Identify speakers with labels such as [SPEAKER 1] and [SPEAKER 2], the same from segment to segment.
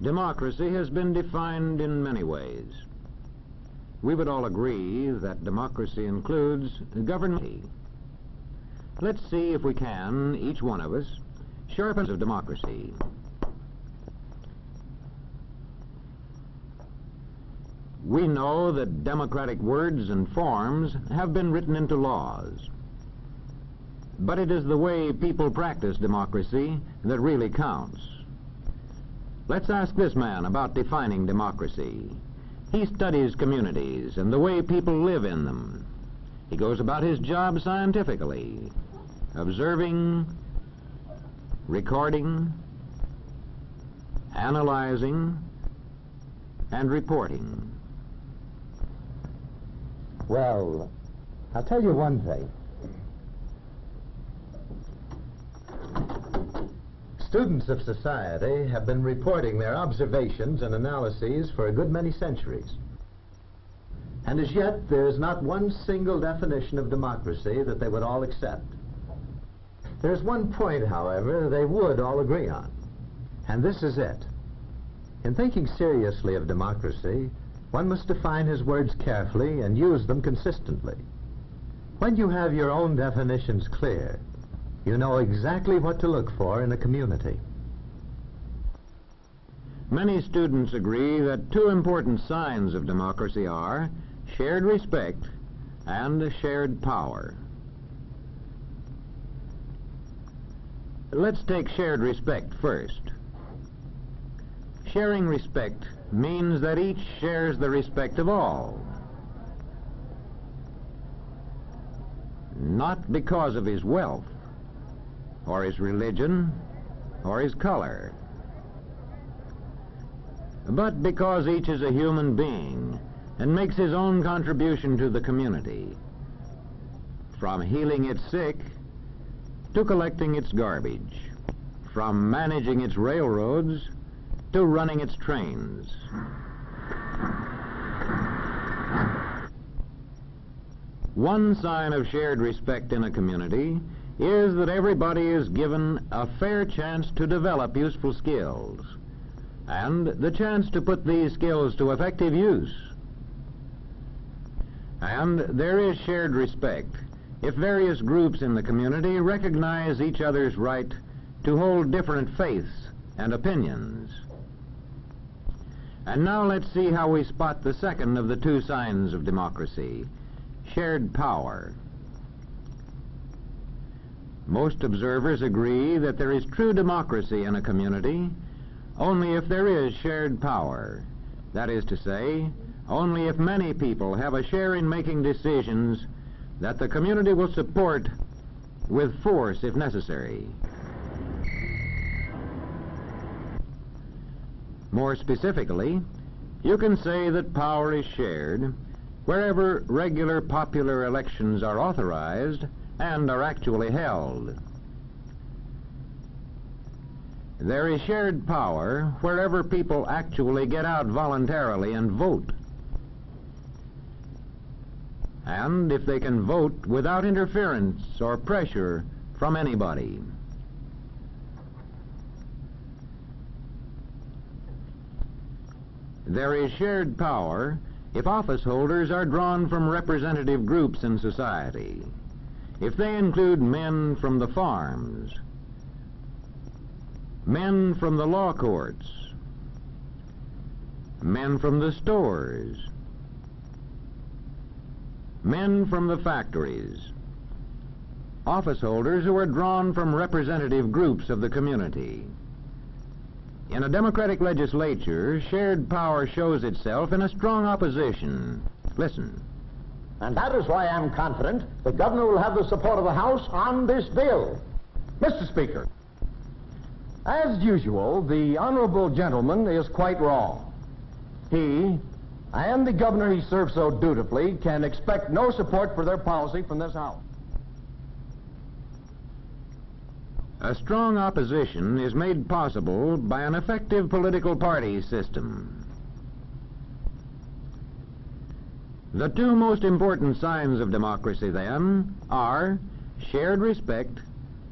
[SPEAKER 1] Democracy has been defined in many ways. We would all agree that democracy includes government. Let's see if we can, each one of us, sharpen of democracy. We know that democratic words and forms have been written into laws. But it is the way people practice democracy that really counts. Let's ask this man about defining democracy. He studies communities and the way people live in them. He goes about his job scientifically, observing, recording, analyzing, and reporting.
[SPEAKER 2] Well, I'll tell you one thing. Students of society have been reporting their observations and analyses for a good many centuries. And as yet, there is not one single definition of democracy that they would all accept. There's one point, however, they would all agree on, and this is it. In thinking seriously of democracy, one must define his words carefully and use them consistently. When you have your own definitions clear, you know exactly what to look for in a community.
[SPEAKER 1] Many students agree that two important signs of democracy are shared respect and shared power. Let's take shared respect first. Sharing respect means that each shares the respect of all. Not because of his wealth, or his religion, or his color, but because each is a human being and makes his own contribution to the community, from healing its sick to collecting its garbage, from managing its railroads to running its trains. One sign of shared respect in a community is that everybody is given a fair chance to develop useful skills and the chance to put these skills to effective use. And there is shared respect if various groups in the community recognize each other's right to hold different faiths and opinions. And now let's see how we spot the second of the two signs of democracy, shared power. Most observers agree that there is true democracy in a community only if there is shared power. That is to say, only if many people have a share in making decisions that the community will support with force if necessary. More specifically, you can say that power is shared wherever regular popular elections are authorized and are actually held. There is shared power wherever people actually get out voluntarily and vote. And if they can vote without interference or pressure from anybody. There is shared power if office holders are drawn from representative groups in society. If they include men from the farms, men from the law courts, men from the stores, men from the factories, office holders who are drawn from representative groups of the community. In a democratic legislature, shared power shows itself in a strong opposition. Listen.
[SPEAKER 3] And that is why I'm confident the governor will have the support of the House on this bill. Mr. Speaker, as usual, the honorable gentleman is quite wrong. He and the governor he serves so dutifully can expect no support for their policy from this House.
[SPEAKER 1] A strong opposition is made possible by an effective political party system. The two most important signs of democracy, then, are shared respect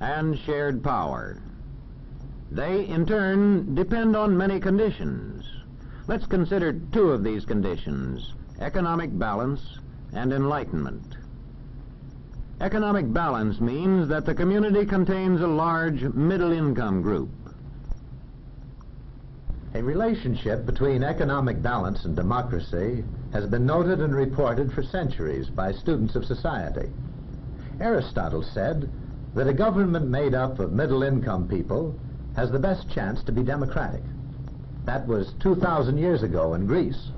[SPEAKER 1] and shared power. They, in turn, depend on many conditions. Let's consider two of these conditions economic balance and enlightenment. Economic balance means that the community contains a large middle income group.
[SPEAKER 2] A relationship between economic balance and democracy has been noted and reported for centuries by students of society. Aristotle said that a government made up of middle income people has the best chance to be democratic. That was 2,000 years ago in Greece.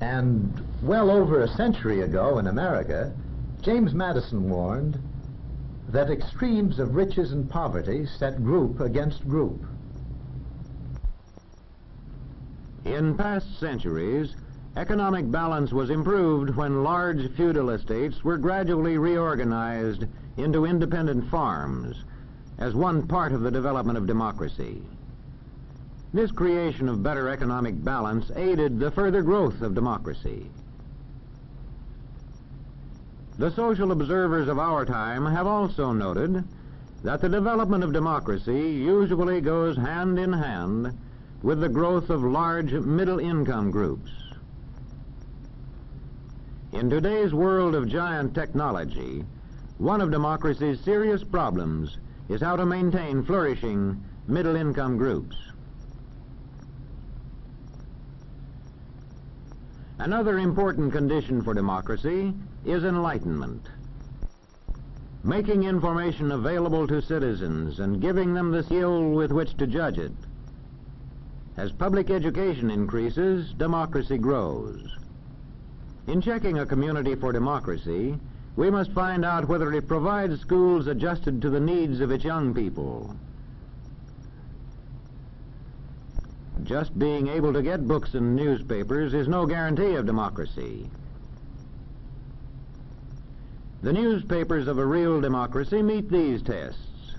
[SPEAKER 2] And well over a century ago in America, James Madison warned that extremes of riches and poverty set group against group.
[SPEAKER 1] In past centuries, economic balance was improved when large feudal estates were gradually reorganized into independent farms as one part of the development of democracy. This creation of better economic balance aided the further growth of democracy. The social observers of our time have also noted that the development of democracy usually goes hand in hand with the growth of large middle income groups. In today's world of giant technology, one of democracy's serious problems is how to maintain flourishing middle income groups. Another important condition for democracy is enlightenment. Making information available to citizens and giving them the skill with which to judge it. As public education increases, democracy grows. In checking a community for democracy, we must find out whether it provides schools adjusted to the needs of its young people. Just being able to get books and newspapers is no guarantee of democracy. The newspapers of a real democracy meet these tests.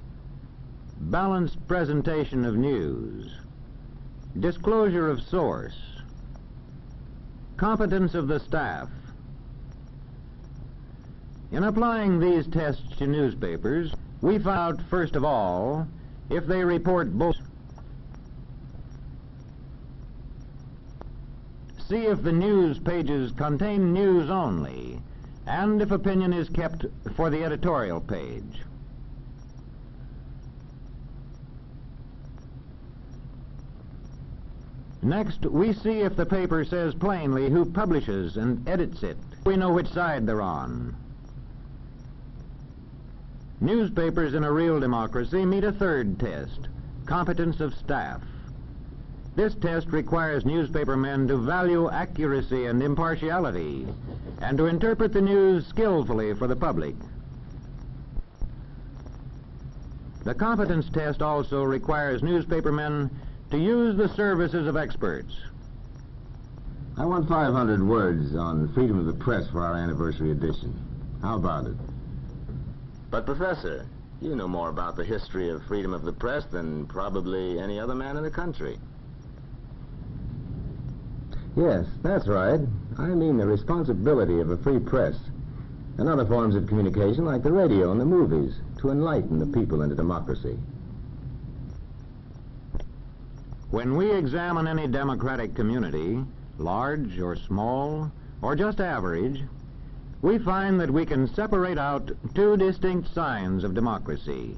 [SPEAKER 1] Balanced presentation of news. Disclosure of source. Competence of the staff. In applying these tests to newspapers, we found, first of all, if they report both See if the news pages contain news only, and if opinion is kept for the editorial page. Next, we see if the paper says plainly who publishes and edits it. We know which side they're on. Newspapers in a real democracy meet a third test, competence of staff. This test requires newspapermen to value accuracy and impartiality and to interpret the news skillfully for the public. The competence test also requires newspapermen to use the services of experts.
[SPEAKER 4] I want 500 words on freedom of the press for our anniversary edition. How about it?
[SPEAKER 5] But, Professor, you know more about the history of freedom of the press than probably any other man in the country.
[SPEAKER 4] Yes, that's right. I mean the responsibility of a free press and other forms of communication like the radio and the movies to enlighten the people into democracy.
[SPEAKER 1] When we examine any democratic community, large or small, or just average, we find that we can separate out two distinct signs of democracy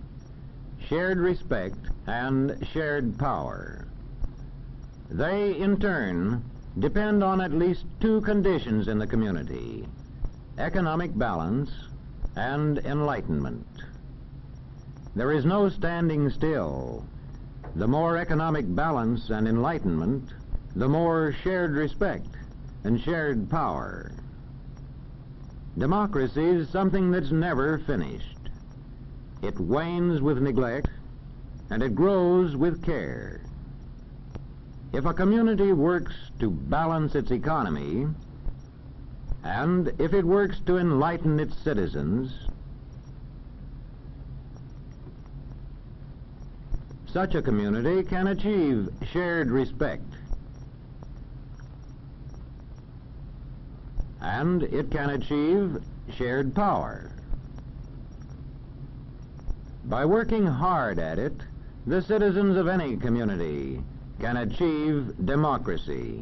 [SPEAKER 1] shared respect and shared power. They, in turn, depend on at least two conditions in the community economic balance and enlightenment. There is no standing still. The more economic balance and enlightenment, the more shared respect and shared power. Democracy is something that's never finished. It wanes with neglect, and it grows with care. If a community works to balance its economy, and if it works to enlighten its citizens, such a community can achieve shared respect. And it can achieve shared power. By working hard at it, the citizens of any community can achieve democracy.